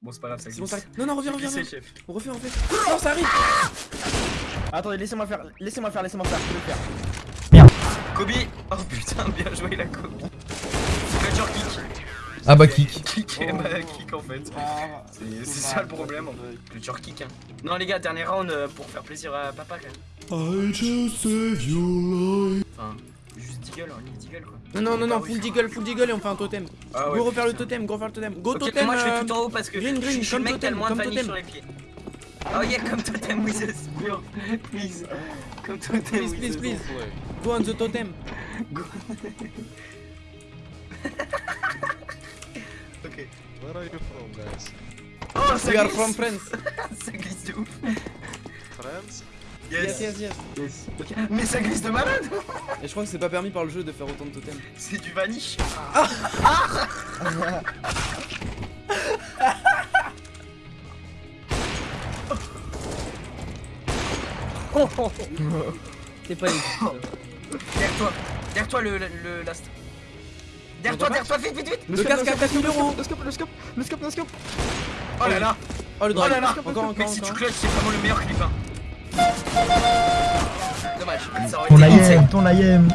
Bon, c'est pas grave, ça C'est bon, ça. Non, non, reviens, reviens, reviens. chef. On refait, on refait. Non, ça arrive. Attendez, laissez-moi faire, laissez-moi faire, laissez-moi faire, je peux le faire. Kobe Oh putain, bien joué la Kobe. Culture kick. Ah bah kick. Kick, bah kick en fait. C'est c'est ça le problème en fait. Culture kick hein. Non les gars, dernier round euh, pour faire plaisir à papa quand même. Enfin, juste Deagle, on est Deagle quoi. Non, non, non, non, full deagle, full deagle et on fait un totem. Ah ouais, Go refaire le totem, go refaire le totem. Go Ok, totem. moi je euh, vais tout en haut parce que green, je green, suis- je suis le comme mec qui a le totem, moins comme totem. sur les pieds. Oh yeah, comme totem with a spear, please. Comme totem Please, with please, please. Go on the totem. Ok. Where are you from, guys? Oh, ça We are from France. Ça glisse de ouf. Friends? Yes, yes, yes. yes. Mais ça glisse de malade Et je crois que c'est pas permis par le jeu de faire autant de totems. C'est du vanish. C'est pas les Derrière toi. Derrière toi le, le, le last. Derrière toi, derrière toi, vite, vite, vite. Le casque à 4000 euros. Le scope, le scope, le scope, le scope. Oh là là. Oh le Oh là drive. là. Encore, encore, Mec, si tu clutches, c'est vraiment le meilleur clip. Hein. Dommage. Ça aurait Ton été. IM, ton IM.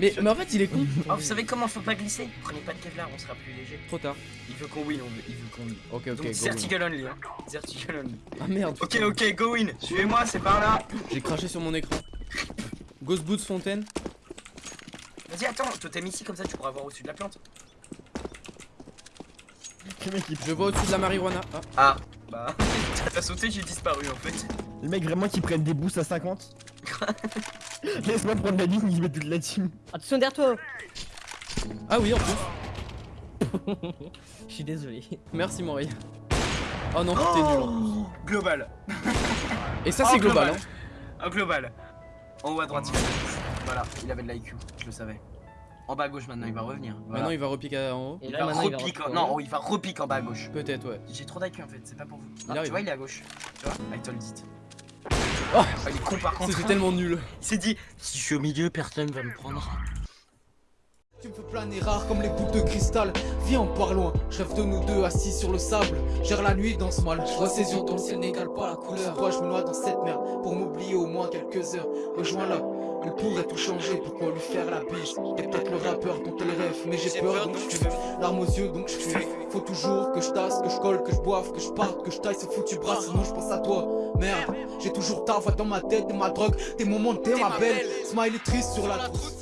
Mais, mais en fait, il est con. Oh, vous savez comment faut pas glisser Prenez pas de Kevlar, on sera plus léger. Trop tard. Il veut qu'on win, on veut- il veut qu'on win. Ok, ok, Donc, go. Zertigal only, hein. Zertigal only. Ah merde. Ok, putain. ok, go win. Suivez-moi, c'est par là. J'ai craché sur mon écran. Ghost Boots Fontaine. Vas-y, attends, totem ici, comme ça tu pourras voir au-dessus de la plante. Je vois au-dessus de la marijuana. Ah. Ah, bah. T'as sauté, j'ai disparu en fait. le mec vraiment qui prennent des boosts à 50. Laisse-moi prendre la ligne, il met toute la team. Attention derrière toi Ah oui, en plus. Je suis désolé. Merci, Maury. Oh non, t'es nul. Oh Global. Et ça, Oh, c'est global. hein. Un global. En haut à droite, il avait. Voilà, il avait de l'IQ, je le savais. En bas à gauche maintenant, il va revenir. Voilà. Maintenant, il va repiquer en haut. Et il là, va maintenant, il va repique. en- retourner. Non, il va repique en bas à gauche. Peut-être, ouais. J'ai trop d'IQ en fait, c'est pas pour vous. Non, tu vois, il est à gauche. Tu vois I told it. Oh Ah, il est con par contre. C'était tellement nul. Il s'est dit, si je suis au milieu, personne va me prendre. Tu me fais planer rare comme les boules de cristal. Viens on part loin, je rêve de nous deux assis sur le sable. Gère la nuit dans ce mal, je vois ses yeux dans le ciel n'égale pas la couleur. Pourquoi je me noie dans cette merde pour m'oublier au moins quelques heures. Rejoins-la, elle pourrait tout changer, pourquoi lui faire la bise? T'es peut-être le rappeur dont elle rêve, mais j'ai peur donc je Larmes aux yeux donc je fuis Faut toujours que je tasse, que je colle, que je boive, que je parte, que je taille. Ce foutu bras Sinon je pense à toi, merde J'ai toujours ta voix dans ma tête et ma drogue Tes moments, t'es ma belle. Smile est triste sur la trousse